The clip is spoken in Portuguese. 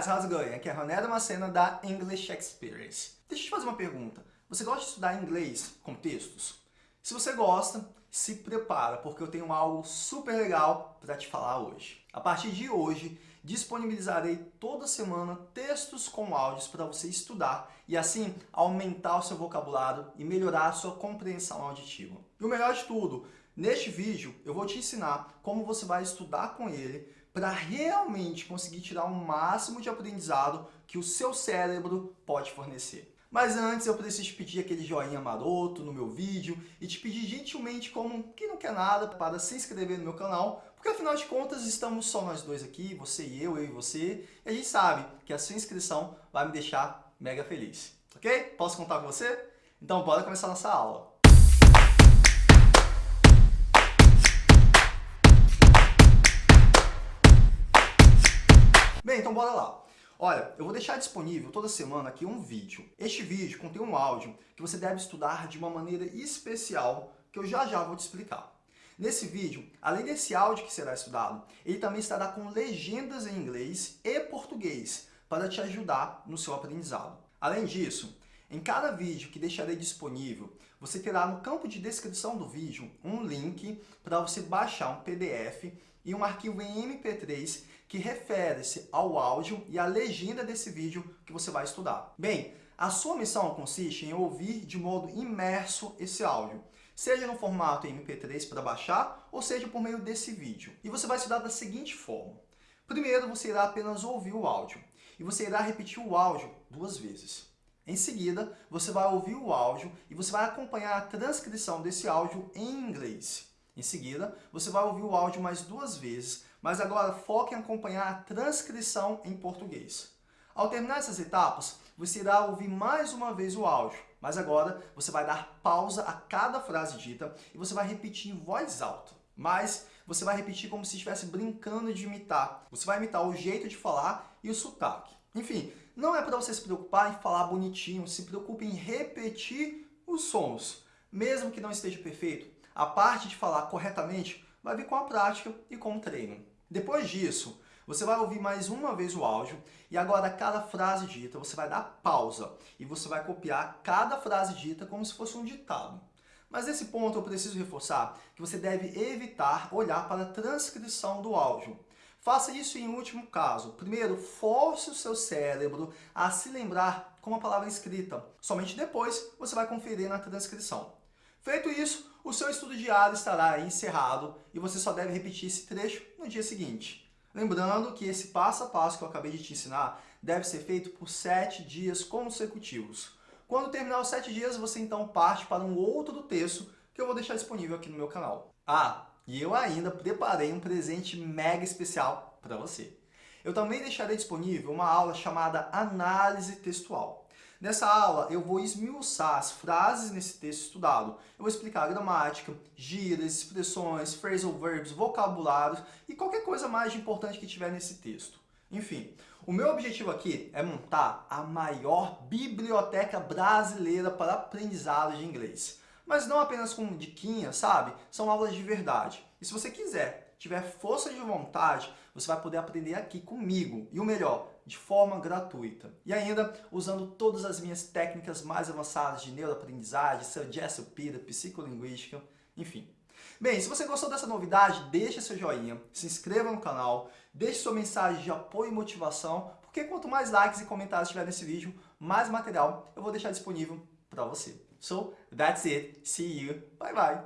guys, how's it going? Aqui é Roneda Macena da English Experience. Deixa eu te fazer uma pergunta. Você gosta de estudar inglês com textos? Se você gosta, se prepara, porque eu tenho algo super legal para te falar hoje. A partir de hoje, disponibilizarei toda semana textos com áudios para você estudar e assim aumentar o seu vocabulário e melhorar a sua compreensão auditiva. E o melhor de tudo, neste vídeo eu vou te ensinar como você vai estudar com ele para realmente conseguir tirar o máximo de aprendizado que o seu cérebro pode fornecer. Mas antes eu preciso pedir aquele joinha maroto no meu vídeo e te pedir gentilmente como quem não quer nada para se inscrever no meu canal, porque afinal de contas estamos só nós dois aqui, você e eu, eu e você, e a gente sabe que a sua inscrição vai me deixar mega feliz. Ok? Posso contar com você? Então bora começar nossa aula. Então bora lá. Olha, eu vou deixar disponível toda semana aqui um vídeo. Este vídeo contém um áudio que você deve estudar de uma maneira especial que eu já já vou te explicar. Nesse vídeo, além desse áudio que será estudado, ele também estará com legendas em inglês e português para te ajudar no seu aprendizado. Além disso, em cada vídeo que deixarei disponível, você terá no campo de descrição do vídeo um link para você baixar um PDF e um arquivo em MP3 que refere-se ao áudio e à legenda desse vídeo que você vai estudar. Bem, a sua missão consiste em ouvir de modo imerso esse áudio, seja no formato MP3 para baixar, ou seja por meio desse vídeo. E você vai estudar da seguinte forma. Primeiro, você irá apenas ouvir o áudio, e você irá repetir o áudio duas vezes. Em seguida, você vai ouvir o áudio e você vai acompanhar a transcrição desse áudio em inglês. Em seguida, você vai ouvir o áudio mais duas vezes, mas agora foque em acompanhar a transcrição em português. Ao terminar essas etapas, você irá ouvir mais uma vez o áudio, mas agora você vai dar pausa a cada frase dita e você vai repetir em voz alta. Mas você vai repetir como se estivesse brincando de imitar. Você vai imitar o jeito de falar e o sotaque. Enfim, não é para você se preocupar em falar bonitinho, se preocupe em repetir os sons. Mesmo que não esteja perfeito, a parte de falar corretamente vai vir com a prática e com o treino. Depois disso, você vai ouvir mais uma vez o áudio e agora cada frase dita você vai dar pausa e você vai copiar cada frase dita como se fosse um ditado. Mas nesse ponto eu preciso reforçar que você deve evitar olhar para a transcrição do áudio. Faça isso em último caso. Primeiro, force o seu cérebro a se lembrar com a palavra escrita. Somente depois você vai conferir na transcrição. Feito isso, o seu estudo diário estará encerrado e você só deve repetir esse trecho no dia seguinte. Lembrando que esse passo a passo que eu acabei de te ensinar deve ser feito por sete dias consecutivos. Quando terminar os sete dias, você então parte para um outro texto que eu vou deixar disponível aqui no meu canal. Ah, e eu ainda preparei um presente mega especial para você. Eu também deixarei disponível uma aula chamada Análise Textual. Nessa aula, eu vou esmiuçar as frases nesse texto estudado. Eu vou explicar gramática, gírias, expressões, phrasal verbs, vocabulários e qualquer coisa mais importante que tiver nesse texto. Enfim, o meu objetivo aqui é montar a maior biblioteca brasileira para aprendizado de inglês. Mas não apenas com diquinhas, sabe? São aulas de verdade. E se você quiser, tiver força de vontade, você vai poder aprender aqui comigo. E o melhor, de forma gratuita. E ainda usando todas as minhas técnicas mais avançadas de neuroaprendizagem, suggestive peer, psicolinguística, enfim. Bem, se você gostou dessa novidade, deixe seu joinha, se inscreva no canal, deixe sua mensagem de apoio e motivação, porque quanto mais likes e comentários tiver nesse vídeo, mais material eu vou deixar disponível para você. So, that's it. See you. Bye bye.